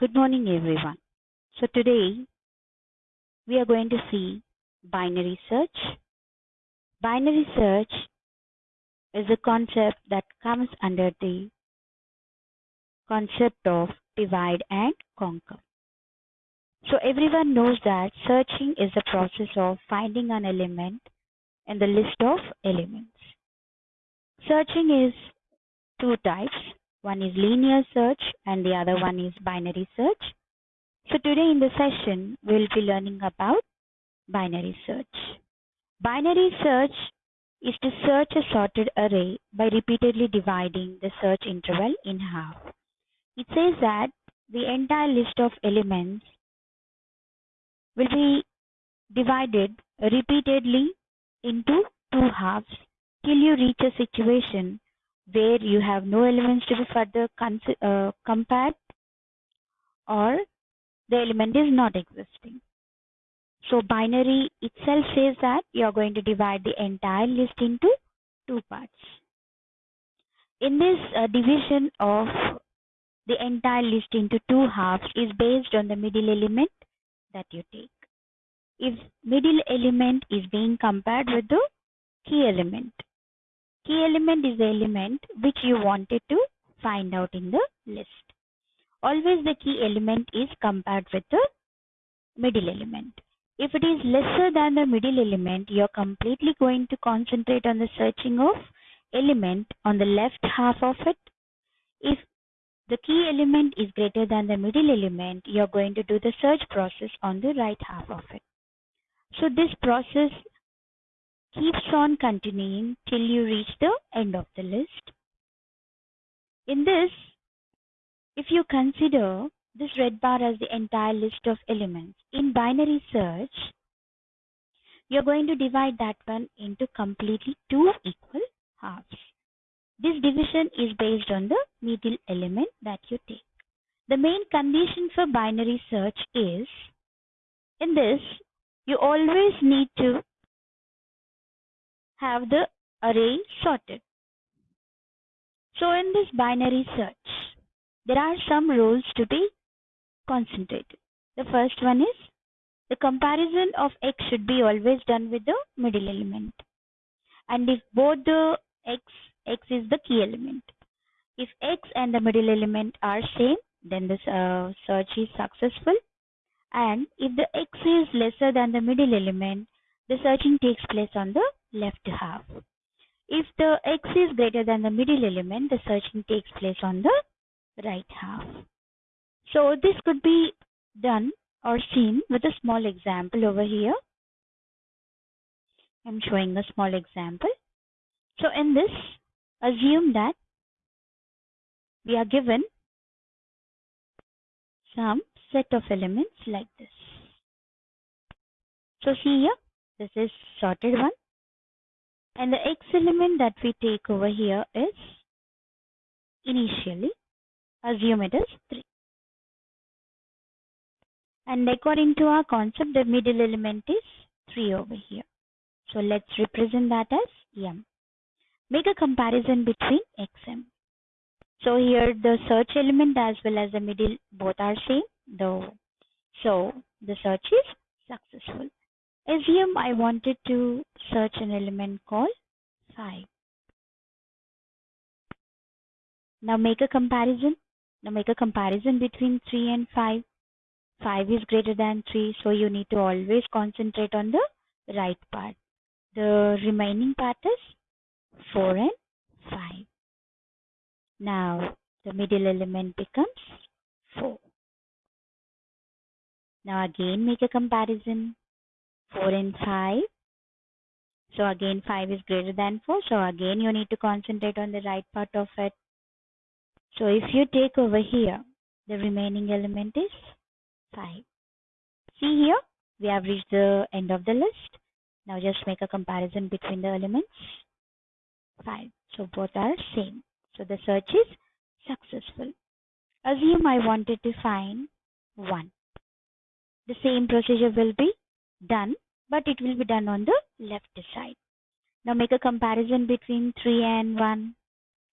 Good morning, everyone. So today we are going to see binary search. Binary search is a concept that comes under the concept of divide and conquer. So everyone knows that searching is the process of finding an element in the list of elements. Searching is two types. One is linear search and the other one is binary search. So today in the session, we'll be learning about binary search. Binary search is to search a sorted array by repeatedly dividing the search interval in half. It says that the entire list of elements will be divided repeatedly into two halves till you reach a situation where you have no elements to be further uh, compared or the element is not existing. So binary itself says that you are going to divide the entire list into two parts. In this uh, division of the entire list into two halves is based on the middle element that you take. If middle element is being compared with the key element, key element is the element which you wanted to find out in the list. Always the key element is compared with the middle element. If it is lesser than the middle element, you're completely going to concentrate on the searching of element on the left half of it. If the key element is greater than the middle element, you're going to do the search process on the right half of it. So this process keeps on continuing till you reach the end of the list. In this, if you consider this red bar as the entire list of elements, in binary search, you're going to divide that one into completely two equal halves. This division is based on the middle element that you take. The main condition for binary search is, in this, you always need to have the array sorted. So in this binary search, there are some rules to be concentrated. The first one is the comparison of x should be always done with the middle element. And if both the x x is the key element. If x and the middle element are same, then this uh, search is successful. And if the x is lesser than the middle element, the searching takes place on the left half. If the x is greater than the middle element, the searching takes place on the right half. So this could be done or seen with a small example over here. I'm showing a small example. So in this, assume that we are given some set of elements like this. So see here, this is sorted one. And the x element that we take over here is initially, assume it is 3. And according to our concept, the middle element is 3 over here. So let's represent that as m make a comparison between xm. So here the search element as well as the middle both are same though. So the search is successful. Assume I wanted to search an element called 5. Now make a comparison. Now make a comparison between 3 and 5. 5 is greater than 3 so you need to always concentrate on the right part. The remaining part is 4 and 5. Now the middle element becomes 4. Now again make a comparison 4 and 5. So again 5 is greater than 4. So again you need to concentrate on the right part of it. So if you take over here the remaining element is 5. See here we have reached the end of the list. Now just make a comparison between the elements. 5. So both are same. So the search is successful. Assume I wanted to find 1. The same procedure will be done, but it will be done on the left side. Now make a comparison between 3 and 1.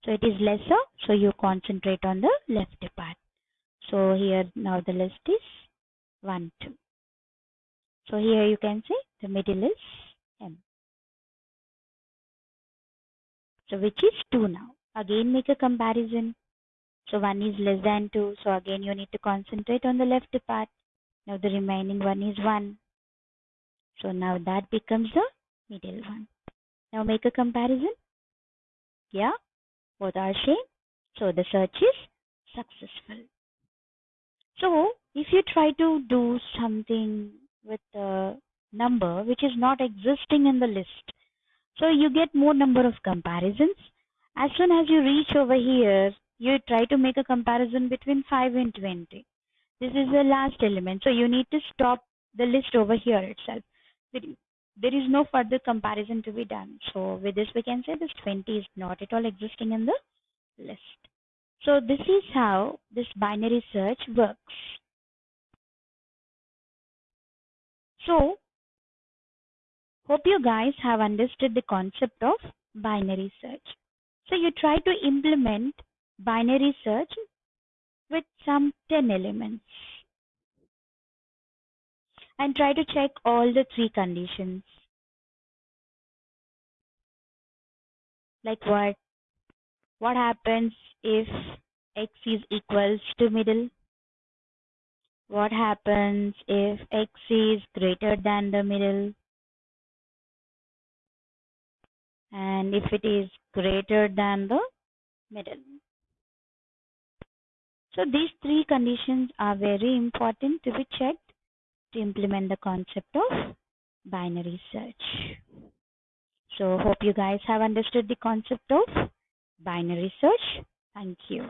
So it is lesser, so you concentrate on the left part. So here now the list is 1, 2. So here you can see the middle is M. So which is 2 now. Again make a comparison. So 1 is less than 2. So again you need to concentrate on the left part. Now the remaining one is 1. So now that becomes the middle one. Now make a comparison. Yeah, both are same. So the search is successful. So if you try to do something with a number which is not existing in the list, so you get more number of comparisons. As soon as you reach over here, you try to make a comparison between 5 and 20. This is the last element. So you need to stop the list over here itself. There is no further comparison to be done. So with this, we can say this 20 is not at all existing in the list. So this is how this binary search works. So hope you guys have understood the concept of binary search. So you try to implement binary search with some 10 elements and try to check all the three conditions. Like what? What happens if x is equals to middle? What happens if x is greater than the middle? And if it is greater than the middle. So these three conditions are very important to be checked to implement the concept of binary search. So hope you guys have understood the concept of binary search. Thank you.